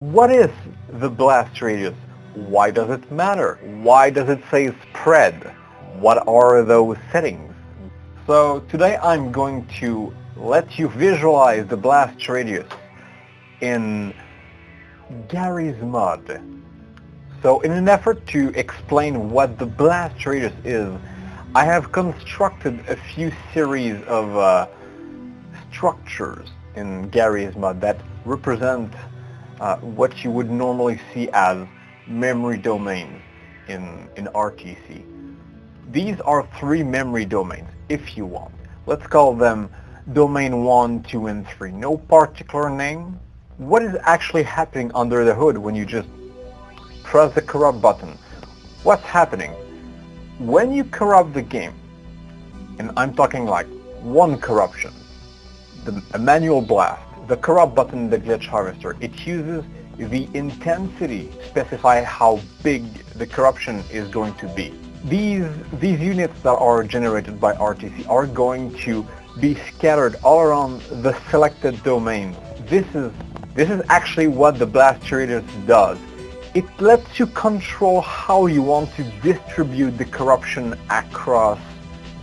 What is the blast radius? Why does it matter? Why does it say spread? What are those settings? So today I'm going to let you visualize the blast radius in Garry's Mod. So in an effort to explain what the blast radius is, I have constructed a few series of uh, structures in Garry's Mod that represent Uh, what you would normally see as memory domains in, in RTC. These are three memory domains, if you want. Let's call them domain 1, 2, and 3. No particular name. What is actually happening under the hood when you just press the corrupt button? What's happening? When you corrupt the game, and I'm talking like one corruption, the, a manual blast, the corrupt button in the glitch harvester, it uses the intensity to specify how big the corruption is going to be. These, these units that are generated by RTC are going to be scattered all around the selected domain. This is, this is actually what the blast radius does. It lets you control how you want to distribute the corruption across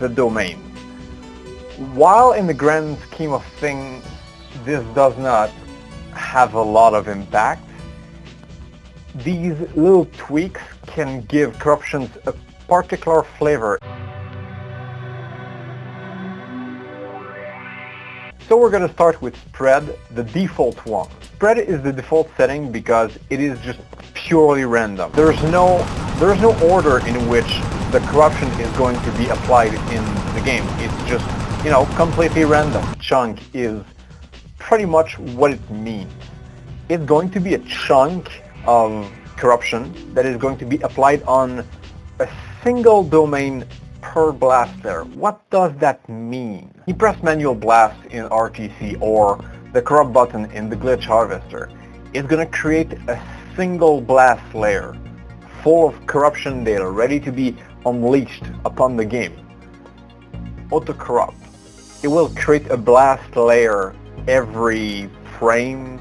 the domain. While in the grand scheme of things this does not have a lot of impact. These little tweaks can give corruptions a particular flavor. So we're going to start with spread, the default one. Spread is the default setting because it is just purely random. There's no, there's no order in which the corruption is going to be applied in the game. It's just, you know, completely random. Chunk is pretty much what it means. It's going to be a chunk of corruption that is going to be applied on a single domain per blast layer. What does that mean? You press manual blast in RTC or the corrupt button in the glitch harvester. It's going to create a single blast layer full of corruption data ready to be unleashed upon the game. Auto corrupt. It will create a blast layer every frame.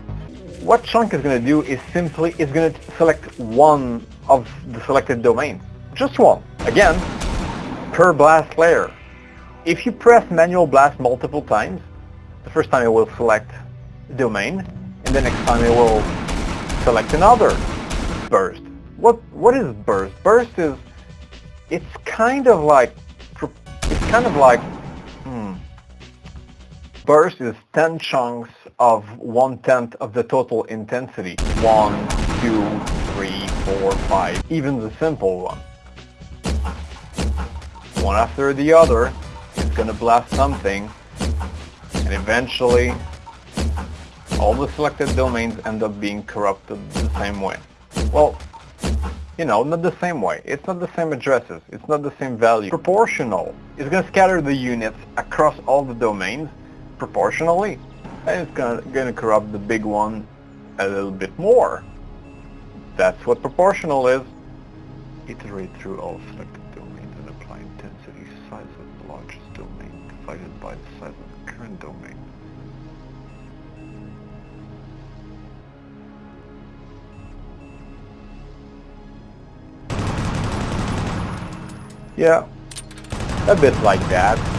What Chunk is going to do is simply is going to select one of the selected domains. Just one. Again, per blast layer. If you press manual blast multiple times, the first time it will select domain, and the next time it will select another burst. What what is burst? Burst is it's kind of like it's kind of like burst is 10 chunks of one-tenth of the total intensity. One, two, three, four, five, even the simple one. One after the other, it's going to blast something, and eventually all the selected domains end up being corrupted the same way. Well, you know, not the same way. It's not the same addresses. It's not the same value. Proportional is going to scatter the units across all the domains proportionally, and it's gonna, gonna corrupt the big one a little bit more. That's what proportional is. Iterate through all selected domains and apply intensity size of the largest domain divided by the size of the current domain. Yeah, a bit like that.